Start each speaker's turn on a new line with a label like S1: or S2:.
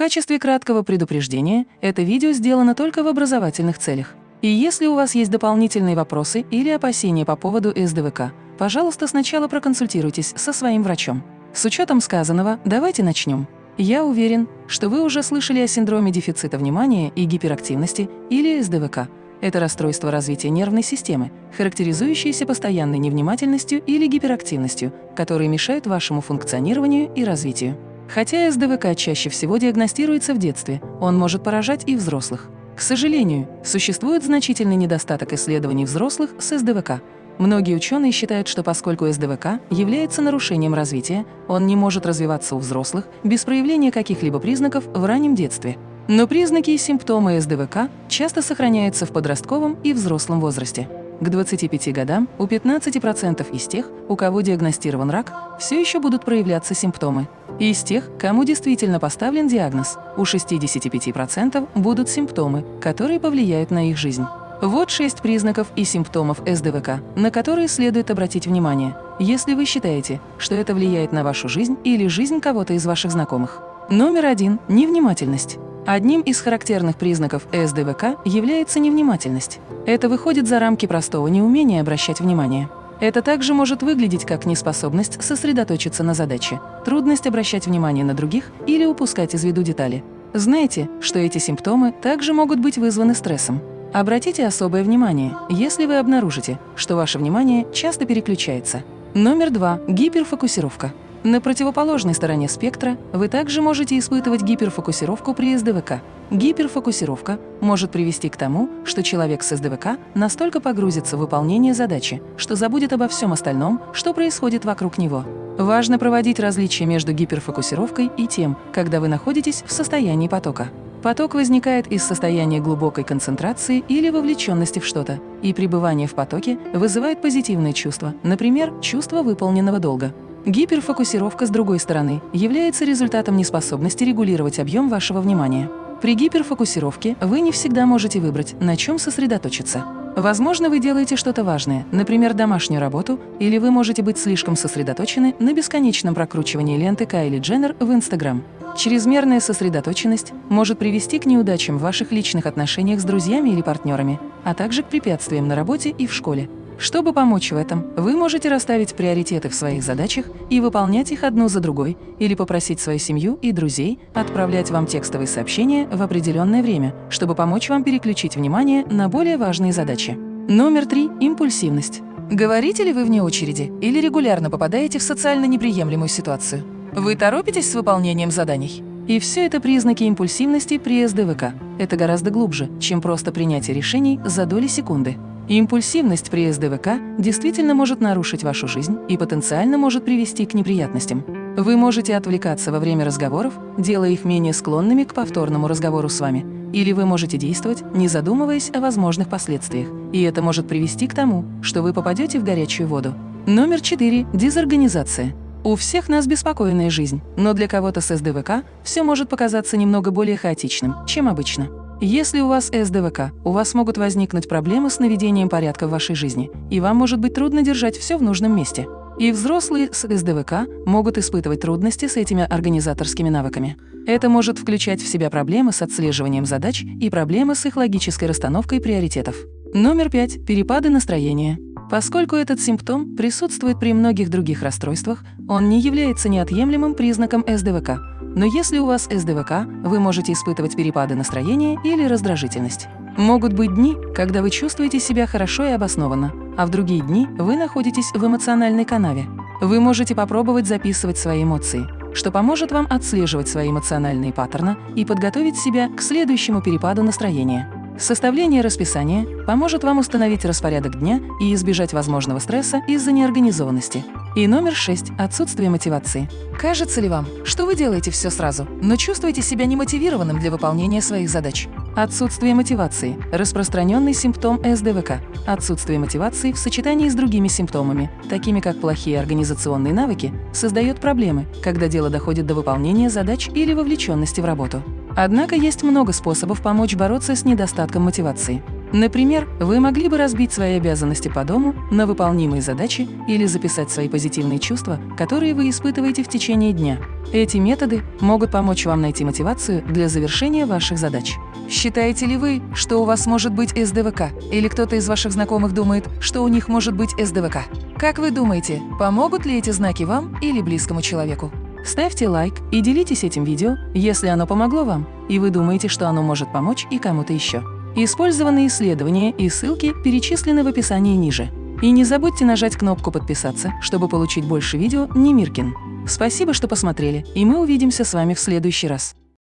S1: качестве краткого предупреждения, это видео сделано только в образовательных целях. И если у вас есть дополнительные вопросы или опасения по поводу СДВК, пожалуйста, сначала проконсультируйтесь со своим врачом. С учетом сказанного, давайте начнем. Я уверен, что вы уже слышали о синдроме дефицита внимания и гиперактивности или СДВК. Это расстройство развития нервной системы, характеризующееся постоянной невнимательностью или гиперактивностью, которые мешают вашему функционированию и развитию. Хотя СДВК чаще всего диагностируется в детстве, он может поражать и взрослых. К сожалению, существует значительный недостаток исследований взрослых с СДВК. Многие ученые считают, что поскольку СДВК является нарушением развития, он не может развиваться у взрослых без проявления каких-либо признаков в раннем детстве. Но признаки и симптомы СДВК часто сохраняются в подростковом и взрослом возрасте. К 25 годам у 15% из тех, у кого диагностирован рак, все еще будут проявляться симптомы. И из тех, кому действительно поставлен диагноз, у 65% будут симптомы, которые повлияют на их жизнь. Вот шесть признаков и симптомов СДВК, на которые следует обратить внимание, если вы считаете, что это влияет на вашу жизнь или жизнь кого-то из ваших знакомых. Номер один – невнимательность. Одним из характерных признаков СДВК является невнимательность. Это выходит за рамки простого неумения обращать внимание. Это также может выглядеть как неспособность сосредоточиться на задаче, трудность обращать внимание на других или упускать из виду детали. Знаете, что эти симптомы также могут быть вызваны стрессом. Обратите особое внимание, если вы обнаружите, что ваше внимание часто переключается. Номер два – гиперфокусировка. На противоположной стороне спектра вы также можете испытывать гиперфокусировку при СДВК. Гиперфокусировка может привести к тому, что человек с СДВК настолько погрузится в выполнение задачи, что забудет обо всем остальном, что происходит вокруг него. Важно проводить различия между гиперфокусировкой и тем, когда вы находитесь в состоянии потока. Поток возникает из состояния глубокой концентрации или вовлеченности в что-то, и пребывание в потоке вызывает позитивные чувства, например, чувство выполненного долга. Гиперфокусировка, с другой стороны, является результатом неспособности регулировать объем вашего внимания. При гиперфокусировке вы не всегда можете выбрать, на чем сосредоточиться. Возможно, вы делаете что-то важное, например, домашнюю работу, или вы можете быть слишком сосредоточены на бесконечном прокручивании ленты Кайли Дженнер в Инстаграм. Чрезмерная сосредоточенность может привести к неудачам в ваших личных отношениях с друзьями или партнерами, а также к препятствиям на работе и в школе. Чтобы помочь в этом, вы можете расставить приоритеты в своих задачах и выполнять их одну за другой, или попросить свою семью и друзей отправлять вам текстовые сообщения в определенное время, чтобы помочь вам переключить внимание на более важные задачи. Номер три – импульсивность. Говорите ли вы вне очереди или регулярно попадаете в социально неприемлемую ситуацию? Вы торопитесь с выполнением заданий? И все это признаки импульсивности при СДВК. Это гораздо глубже, чем просто принятие решений за доли секунды. Импульсивность при СДВК действительно может нарушить вашу жизнь и потенциально может привести к неприятностям. Вы можете отвлекаться во время разговоров, делая их менее склонными к повторному разговору с вами. Или вы можете действовать, не задумываясь о возможных последствиях. И это может привести к тому, что вы попадете в горячую воду. Номер 4. Дезорганизация. У всех нас беспокойная жизнь, но для кого-то с СДВК все может показаться немного более хаотичным, чем обычно. Если у вас СДВК, у вас могут возникнуть проблемы с наведением порядка в вашей жизни, и вам может быть трудно держать все в нужном месте. И взрослые с СДВК могут испытывать трудности с этими организаторскими навыками. Это может включать в себя проблемы с отслеживанием задач и проблемы с их логической расстановкой приоритетов. Номер пять. Перепады настроения. Поскольку этот симптом присутствует при многих других расстройствах, он не является неотъемлемым признаком СДВК, но если у вас СДВК, вы можете испытывать перепады настроения или раздражительность. Могут быть дни, когда вы чувствуете себя хорошо и обоснованно, а в другие дни вы находитесь в эмоциональной канаве. Вы можете попробовать записывать свои эмоции, что поможет вам отслеживать свои эмоциональные паттерны и подготовить себя к следующему перепаду настроения. Составление расписания поможет вам установить распорядок дня и избежать возможного стресса из-за неорганизованности. И номер шесть – отсутствие мотивации. Кажется ли вам, что вы делаете все сразу, но чувствуете себя немотивированным для выполнения своих задач? Отсутствие мотивации – распространенный симптом СДВК. Отсутствие мотивации в сочетании с другими симптомами, такими как плохие организационные навыки, создает проблемы, когда дело доходит до выполнения задач или вовлеченности в работу. Однако есть много способов помочь бороться с недостатком мотивации. Например, вы могли бы разбить свои обязанности по дому на выполнимые задачи или записать свои позитивные чувства, которые вы испытываете в течение дня. Эти методы могут помочь вам найти мотивацию для завершения ваших задач. Считаете ли вы, что у вас может быть СДВК? Или кто-то из ваших знакомых думает, что у них может быть СДВК? Как вы думаете, помогут ли эти знаки вам или близкому человеку? Ставьте лайк и делитесь этим видео, если оно помогло вам, и вы думаете, что оно может помочь и кому-то еще. Использованные исследования и ссылки перечислены в описании ниже. И не забудьте нажать кнопку «Подписаться», чтобы получить больше видео Немиркин. Спасибо, что посмотрели, и мы увидимся с вами в следующий раз.